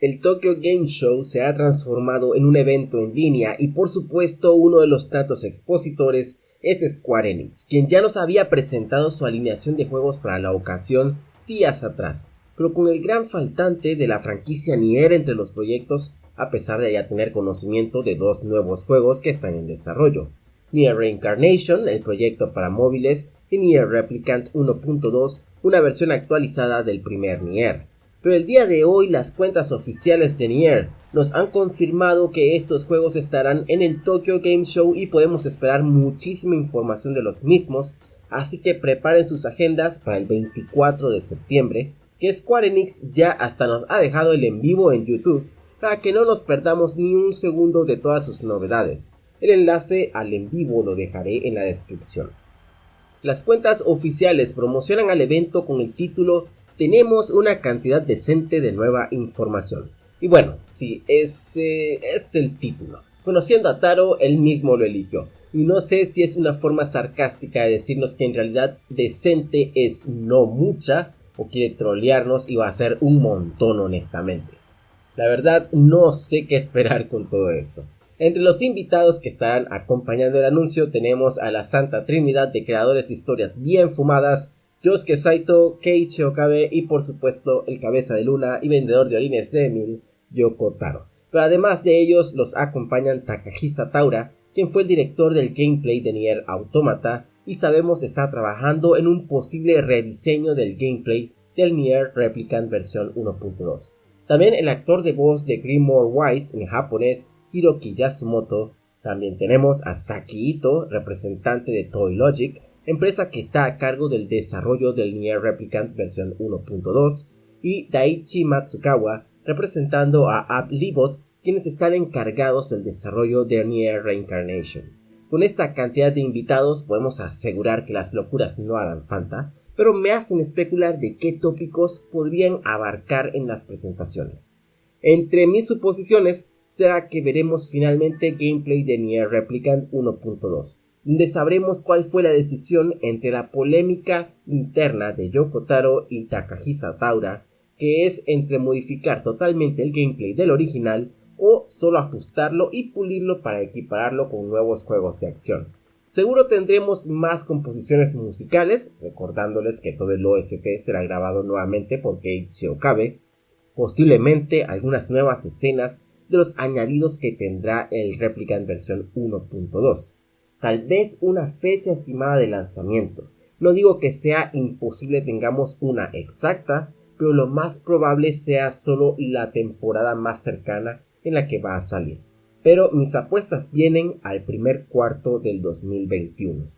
El Tokyo Game Show se ha transformado en un evento en línea y por supuesto uno de los tantos expositores es Square Enix, quien ya nos había presentado su alineación de juegos para la ocasión días atrás, pero con el gran faltante de la franquicia Nier entre los proyectos, a pesar de ya tener conocimiento de dos nuevos juegos que están en desarrollo. Nier Reincarnation, el proyecto para móviles, y Nier Replicant 1.2, una versión actualizada del primer Nier pero el día de hoy las cuentas oficiales de Nier nos han confirmado que estos juegos estarán en el Tokyo Game Show y podemos esperar muchísima información de los mismos, así que preparen sus agendas para el 24 de septiembre, que Square Enix ya hasta nos ha dejado el en vivo en YouTube para que no nos perdamos ni un segundo de todas sus novedades. El enlace al en vivo lo dejaré en la descripción. Las cuentas oficiales promocionan al evento con el título tenemos una cantidad decente de nueva información. Y bueno, sí, ese es el título. Conociendo a Taro, él mismo lo eligió. Y no sé si es una forma sarcástica de decirnos que en realidad decente es no mucha o quiere trolearnos y va a ser un montón honestamente. La verdad no sé qué esperar con todo esto. Entre los invitados que estarán acompañando el anuncio tenemos a la Santa Trinidad de creadores de historias bien fumadas Yosuke Saito, Keiichi Okabe y por supuesto el cabeza de luna y vendedor de orines de Emil, Yoko Taro. Pero además de ellos los acompañan Takahisa Taura, quien fue el director del gameplay de Nier Automata y sabemos está trabajando en un posible rediseño del gameplay del Nier Replicant versión 1.2. También el actor de voz de Grimoire Wise en japonés, Hiroki Yasumoto. También tenemos a Saki Ito, representante de Toy Logic, empresa que está a cargo del desarrollo del Nier Replicant versión 1.2, y Daichi Matsukawa, representando a AppLibot, quienes están encargados del desarrollo de Nier Reincarnation. Con esta cantidad de invitados podemos asegurar que las locuras no harán falta, pero me hacen especular de qué tópicos podrían abarcar en las presentaciones. Entre mis suposiciones será que veremos finalmente gameplay de Nier Replicant 1.2, donde sabremos cuál fue la decisión entre la polémica interna de Yoko Taro y Takahisa Taura, que es entre modificar totalmente el gameplay del original o solo ajustarlo y pulirlo para equipararlo con nuevos juegos de acción. Seguro tendremos más composiciones musicales, recordándoles que todo el OST será grabado nuevamente por Keiichi Okabe, posiblemente algunas nuevas escenas de los añadidos que tendrá el Replicant versión 1.2 tal vez una fecha estimada de lanzamiento. No digo que sea imposible tengamos una exacta, pero lo más probable sea solo la temporada más cercana en la que va a salir. Pero mis apuestas vienen al primer cuarto del 2021.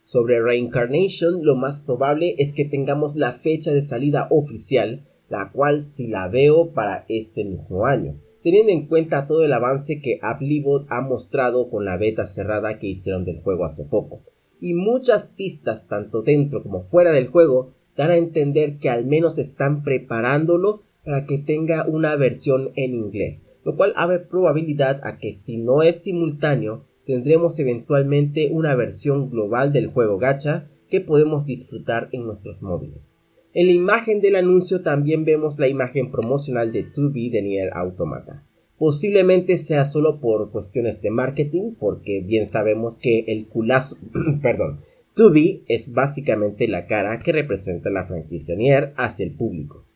Sobre Reincarnation, lo más probable es que tengamos la fecha de salida oficial, la cual si la veo para este mismo año teniendo en cuenta todo el avance que Applebot ha mostrado con la beta cerrada que hicieron del juego hace poco. Y muchas pistas, tanto dentro como fuera del juego, dan a entender que al menos están preparándolo para que tenga una versión en inglés, lo cual abre probabilidad a que si no es simultáneo, tendremos eventualmente una versión global del juego gacha que podemos disfrutar en nuestros móviles. En la imagen del anuncio también vemos la imagen promocional de 2B de Nier Automata. Posiblemente sea solo por cuestiones de marketing, porque bien sabemos que el culazo, perdón, 2B es básicamente la cara que representa la franquicia Nier hacia el público.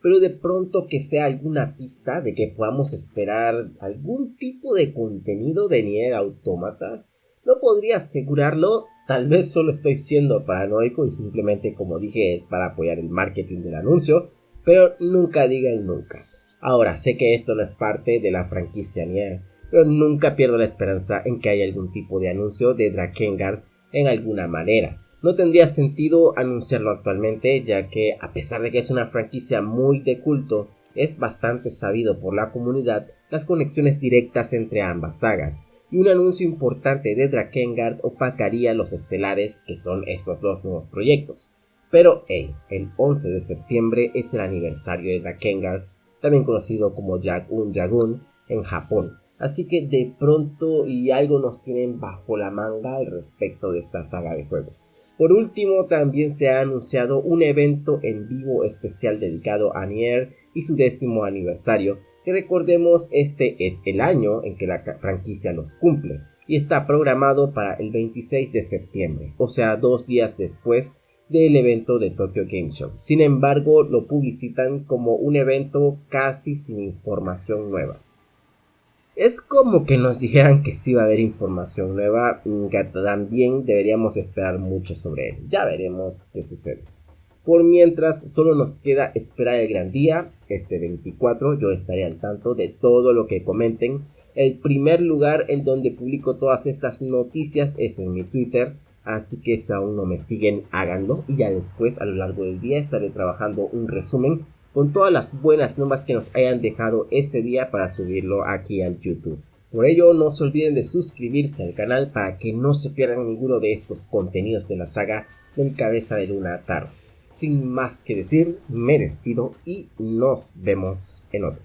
Pero de pronto que sea alguna pista de que podamos esperar algún tipo de contenido de Nier Automata, no podría asegurarlo Tal vez solo estoy siendo paranoico y simplemente como dije es para apoyar el marketing del anuncio, pero nunca digan nunca. Ahora sé que esto no es parte de la franquicia Nier, pero nunca pierdo la esperanza en que haya algún tipo de anuncio de Drakengard en alguna manera. No tendría sentido anunciarlo actualmente ya que a pesar de que es una franquicia muy de culto, es bastante sabido por la comunidad las conexiones directas entre ambas sagas y un anuncio importante de Drakengard opacaría los estelares que son estos dos nuevos proyectos. Pero el 11 de septiembre es el aniversario de Drakengard, también conocido como Jagun Dragoon en Japón, así que de pronto y algo nos tienen bajo la manga al respecto de esta saga de juegos. Por último, también se ha anunciado un evento en vivo especial dedicado a Nier y su décimo aniversario, que recordemos este es el año en que la franquicia los cumple y está programado para el 26 de septiembre, o sea, dos días después del evento de Tokyo Game Show. Sin embargo, lo publicitan como un evento casi sin información nueva. Es como que nos dijeran que sí va a haber información nueva, que también deberíamos esperar mucho sobre él. Ya veremos qué sucede. Por mientras, solo nos queda esperar el gran día, este 24. Yo estaré al tanto de todo lo que comenten. El primer lugar en donde publico todas estas noticias es en mi Twitter. Así que si aún no me siguen, háganlo. Y ya después, a lo largo del día, estaré trabajando un resumen con todas las buenas nuevas que nos hayan dejado ese día para subirlo aquí al YouTube. Por ello no se olviden de suscribirse al canal para que no se pierdan ninguno de estos contenidos de la saga del cabeza de luna Taro. Sin más que decir, me despido y nos vemos en otro.